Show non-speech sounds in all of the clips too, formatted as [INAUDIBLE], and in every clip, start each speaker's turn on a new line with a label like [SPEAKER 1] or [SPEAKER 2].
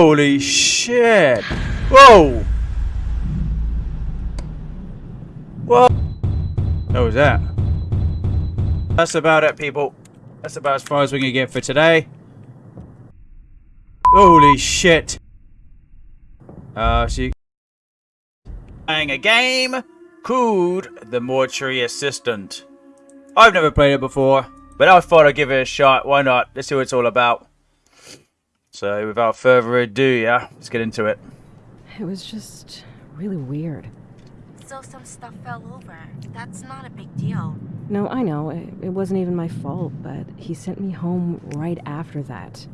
[SPEAKER 1] Holy shit! Whoa! What? What was that? That's about it, people. That's about as far as we can get for today. Holy shit! Uh, she playing a game called The Mortuary Assistant. I've never played it before, but I thought I'd give it a shot. Why not? Let's see what it's all about. So, without further ado, yeah, let's get into it.
[SPEAKER 2] It was just really weird.
[SPEAKER 3] So some stuff fell over. That's not a big deal.
[SPEAKER 2] No, I know, it, it wasn't even my fault, but he sent me home right after that.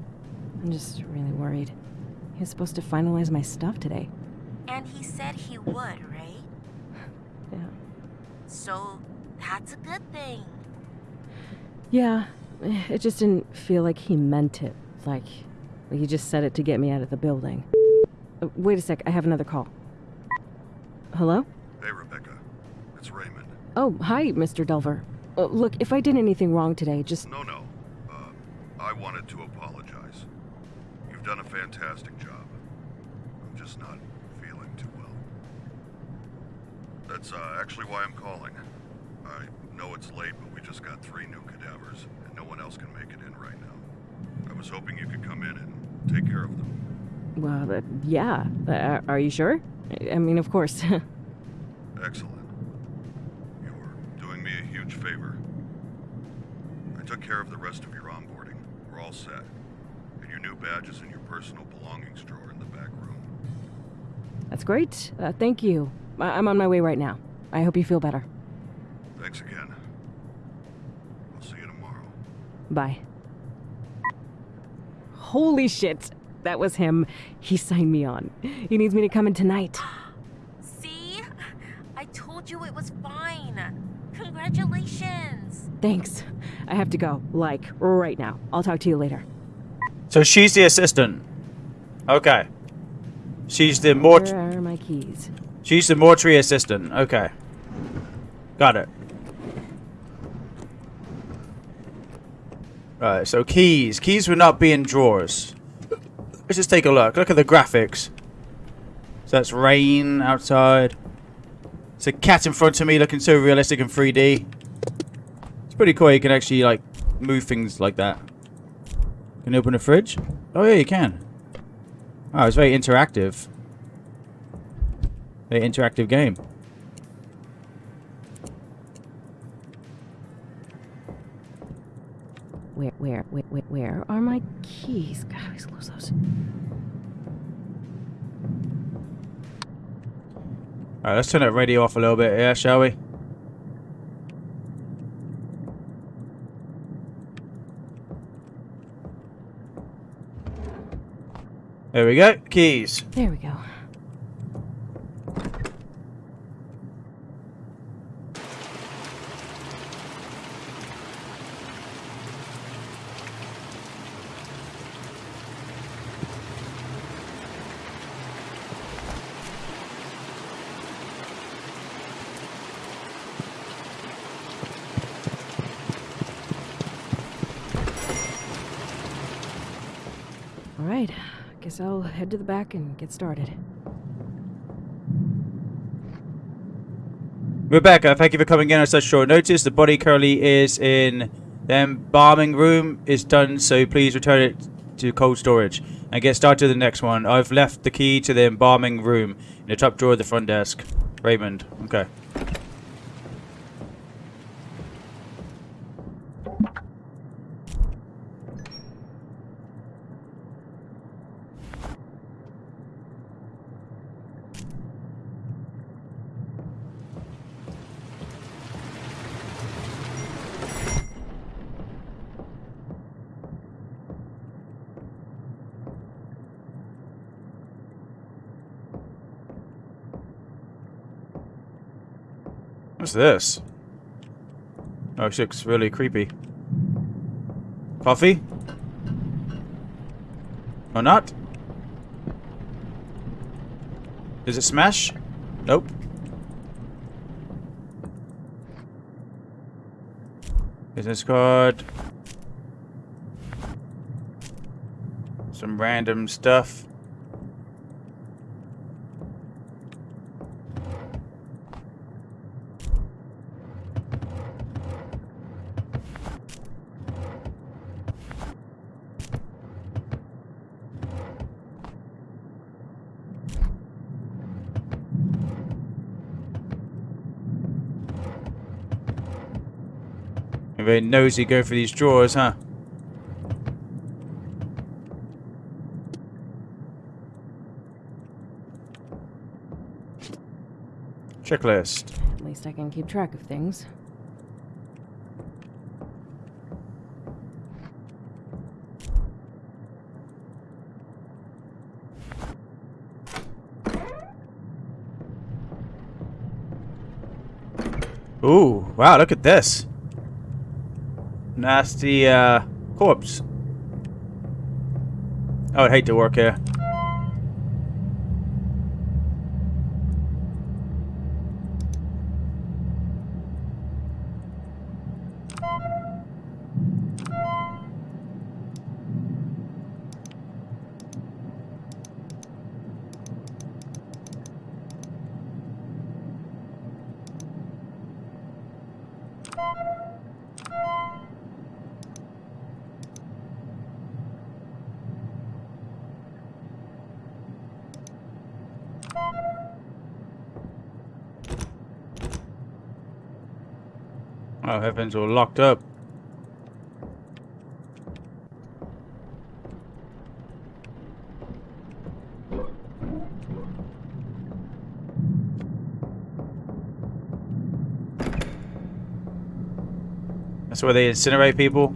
[SPEAKER 2] I'm just really worried. He was supposed to finalize my stuff today.
[SPEAKER 3] And he said he would, right? [SIGHS]
[SPEAKER 2] Yeah.
[SPEAKER 3] So that's a good thing.
[SPEAKER 2] Yeah, it just didn't feel like he meant it. Like, like he just said it to get me out of the building. Uh, wait a sec, I have another call. Hello?
[SPEAKER 4] Hey, Rebecca. It's Raymond.
[SPEAKER 2] Oh, hi, Mr. Delver. Uh, look, if I did anything wrong today, just.
[SPEAKER 4] No, no. Uh, I wanted to apologize. You've done a fantastic job. I'm just not feeling too well. That's uh, actually why I'm calling. I know it's late, but we just got three new cadavers, and no one else can make it in right now. I was hoping you could come in and take care of them.
[SPEAKER 2] Well, uh, yeah. Uh, are you sure? I- mean, of course. [LAUGHS]
[SPEAKER 4] Excellent. You're doing me a huge favor. I took care of the rest of your onboarding. We're all set. And your new badge is in your personal belongings drawer in the back room.
[SPEAKER 2] That's great. Uh, thank you. I- I'm on my way right now. I hope you feel better.
[SPEAKER 4] Thanks again. I'll see you tomorrow.
[SPEAKER 2] Bye. Holy shit. That was him. He signed me on. He needs me to come in tonight. [GASPS]
[SPEAKER 3] See? I told you it was fine. Congratulations.
[SPEAKER 2] Thanks. I have to go. Like, right now. I'll talk to you later.
[SPEAKER 1] So she's the assistant. Okay. She's the mort.
[SPEAKER 2] Where are my keys?
[SPEAKER 1] She's the mortuary assistant. Okay. Got it. Right, so keys. Keys would not be in drawers. Let's just take a look. Look at the graphics. So that's rain outside. It's a cat in front of me looking so realistic in 3D. It's pretty cool. You can actually, like, move things like that. Can you open a fridge? Oh, yeah, you can. Oh, it's very interactive. Very interactive game.
[SPEAKER 2] Where, where, where, where, where are my keys? God, I always lose those.
[SPEAKER 1] Alright, let's turn that radio off a little bit, yeah, shall we? There we go. Keys.
[SPEAKER 2] There we go. All right. Guess I'll head to the back and get started.
[SPEAKER 1] Rebecca, thank you for coming in on such short notice. The body currently is in the embalming room. Is done, so please return it to cold storage and get started with the next one. I've left the key to the embalming room in the top drawer of the front desk. Raymond. Okay. What's this? Oh, shit, looks really creepy. Coffee? Or not? Is it smash? Nope. Business card. Some random stuff. Very nosy go for these drawers, huh? Checklist.
[SPEAKER 2] At least I can keep track of things.
[SPEAKER 1] Ooh, wow, look at this. Nasty, uh, corpse. I would hate to work here. Oh, heavens, all locked up. That's where they incinerate people?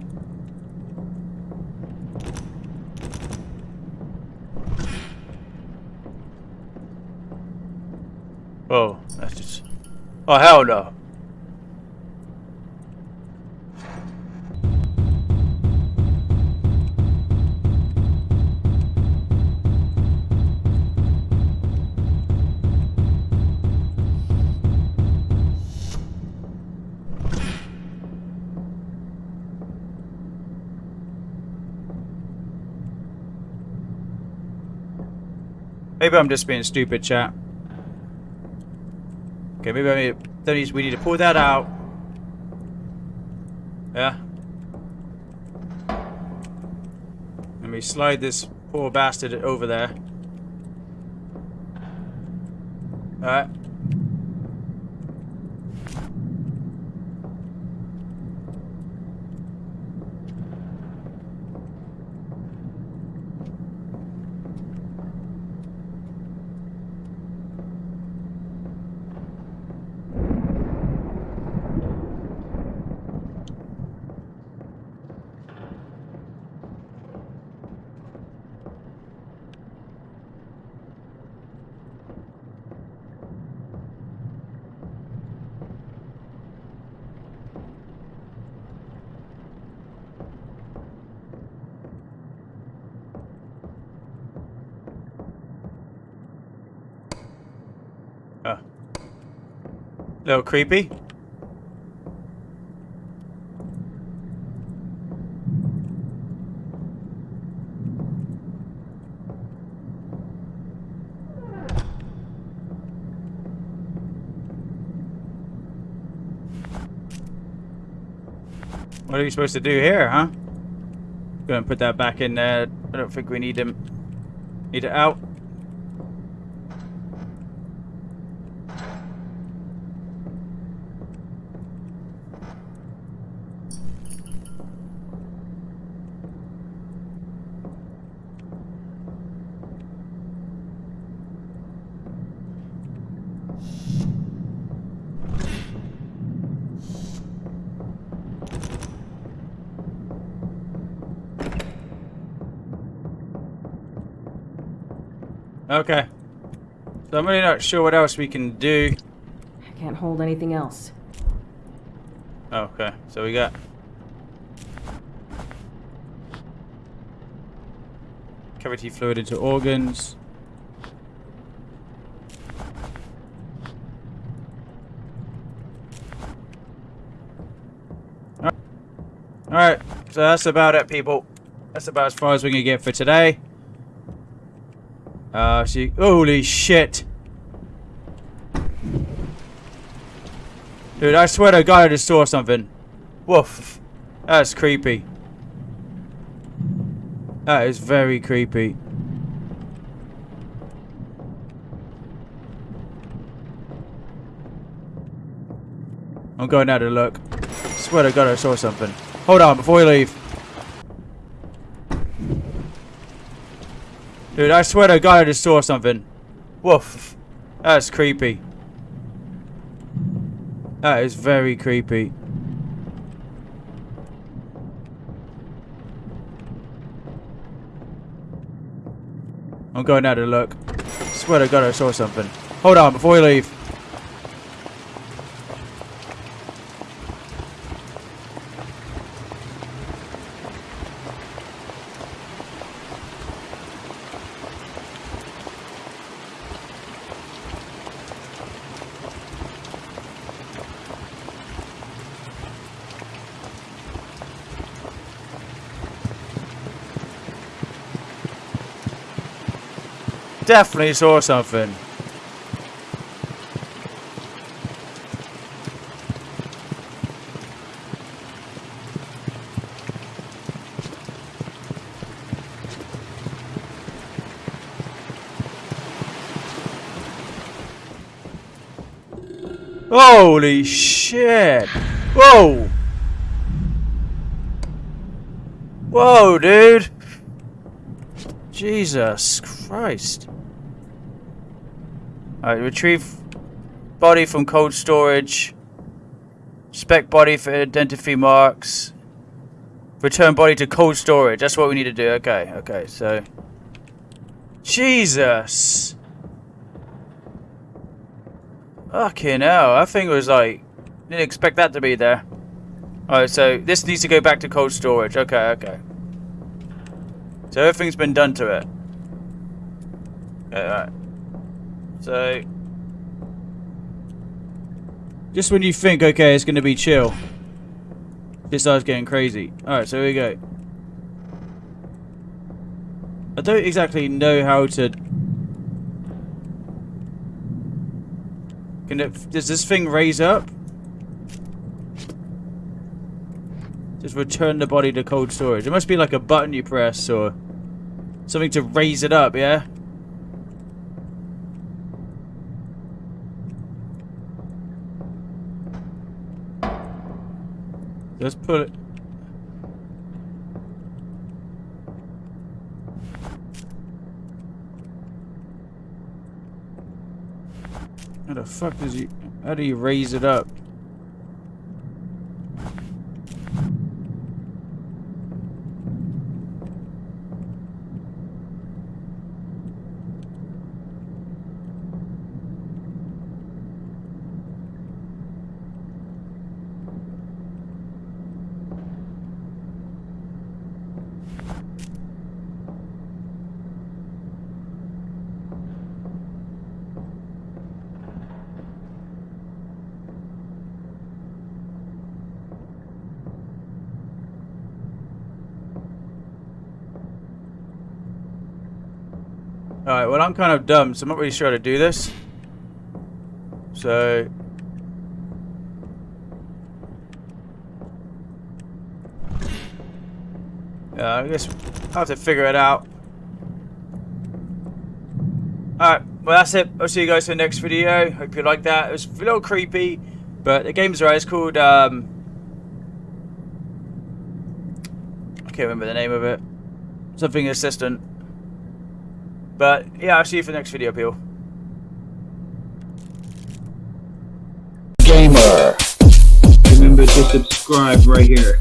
[SPEAKER 1] Oh, that's just... Oh, hell no. Maybe I'm just being stupid, chat. Okay, maybe I need, that we need to pull that out. Yeah. Let me slide this poor bastard over there. Alright. Uh. Little creepy. What are we supposed to do here, huh? Go and put that back in there. I don't think we need him. Need it out. Okay. So I'm really not sure what else we can do.
[SPEAKER 2] I can't hold anything else.
[SPEAKER 1] Okay, so we got cavity fluid into organs. Alright, so that's about it, people. That's about as far as we can get for today. Uh, she. Holy shit. Dude, I swear to God I just saw something. Woof. That's creepy. That is very creepy. I'm going out to look. Swear to God I saw something. Hold on, before we leave. Dude, I swear to God I just saw something. Woof. That's creepy. That is very creepy. I'm going out to look. I Swear to God I saw something. Hold on, before we leave. Definitely saw something. Holy shit! Whoa! Whoa, dude! Jesus Christ. Alright, retrieve body from cold storage. Spec body for identity marks. Return body to cold storage. That's what we need to do. Okay, okay, so. Jesus! Fucking hell, I think it was like. Didn't expect that to be there. Alright, so this needs to go back to cold storage. Okay, okay. So everything's been done to it. Alright. So. Just when you think, okay, it's going to be chill, this starts getting crazy. Alright, so here we go. I don't exactly know how to... Can it, does this thing raise up? Just return the body to cold storage. It must be like a button you press or something to raise it up, yeah? Let's put it. How the fuck does he... How do you raise it up? Alright, well I'm kind of dumb, so I'm not really sure how to do this. So... Yeah, I guess I'll have to figure it out. Alright, well that's it. I'll see you guys in the next video. Hope you like that. It was a little creepy, but the game's right. It's called, um... I can't remember the name of it. Something Assistant. But yeah, I'll see you for the next video, people.
[SPEAKER 5] Gamer. Remember to subscribe right here.